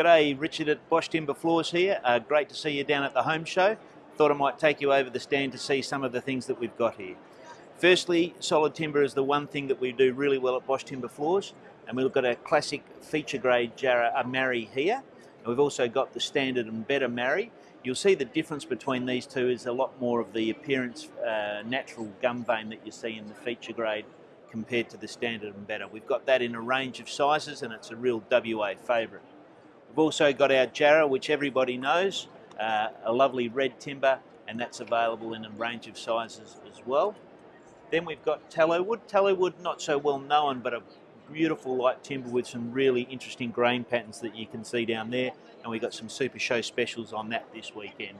G'day, Richard at Bosch Timber Floors here. Uh, great to see you down at the home show. Thought I might take you over the stand to see some of the things that we've got here. Firstly, solid timber is the one thing that we do really well at Bosch Timber Floors, and we've got a classic feature grade Jarrah a Marri here. And we've also got the standard and better Marri. You'll see the difference between these two is a lot more of the appearance, uh, natural gum vein that you see in the feature grade compared to the standard and better. We've got that in a range of sizes and it's a real WA favourite. We've also got our Jarrah, which everybody knows, uh, a lovely red timber, and that's available in a range of sizes as well. Then we've got tallow wood. Tallow wood, not so well known, but a beautiful light timber with some really interesting grain patterns that you can see down there. And we've got some super show specials on that this weekend.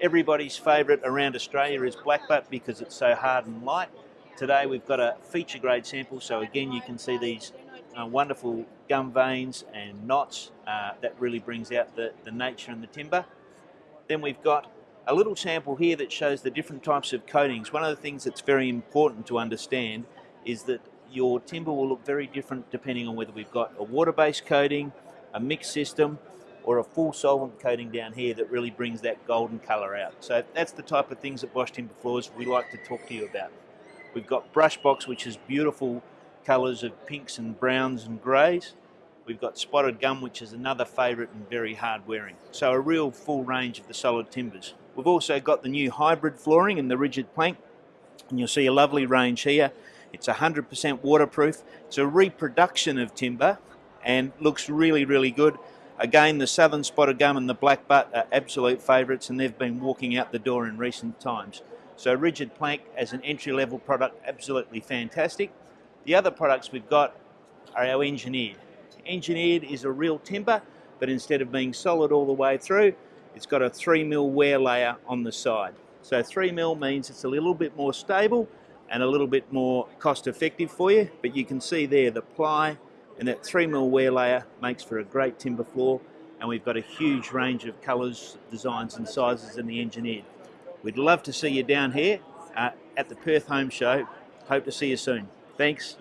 Everybody's favourite around Australia is blackbutt because it's so hard and light. Today we've got a feature grade sample, so again you can see these uh, wonderful gum veins and knots. Uh, that really brings out the, the nature and the timber. Then we've got a little sample here that shows the different types of coatings. One of the things that's very important to understand is that your timber will look very different depending on whether we've got a water-based coating, a mixed system, or a full solvent coating down here that really brings that golden colour out. So that's the type of things at Bosch Timber Floors we like to talk to you about. We've got brush box, which is beautiful colours of pinks and browns and greys. We've got spotted gum, which is another favourite and very hard wearing. So a real full range of the solid timbers. We've also got the new hybrid flooring in the rigid plank, and you'll see a lovely range here. It's 100% waterproof. It's a reproduction of timber and looks really, really good. Again, the southern spotted gum and the black butt are absolute favourites and they've been walking out the door in recent times. So rigid plank as an entry-level product, absolutely fantastic. The other products we've got are our engineered. Engineered is a real timber, but instead of being solid all the way through, it's got a 3 mil wear layer on the side. So 3 mil means it's a little bit more stable and a little bit more cost effective for you, but you can see there the ply and that 3 mil wear layer makes for a great timber floor and we've got a huge range of colours, designs and sizes in the engineered. We'd love to see you down here uh, at the Perth Home Show. Hope to see you soon. Thanks.